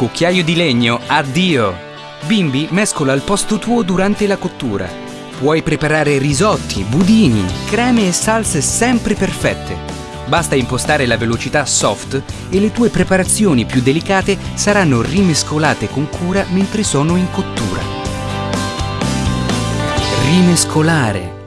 Cucchiaio di legno, addio! Bimbi mescola al posto tuo durante la cottura. Puoi preparare risotti, budini, creme e salse sempre perfette. Basta impostare la velocità soft e le tue preparazioni più delicate saranno rimescolate con cura mentre sono in cottura. Rimescolare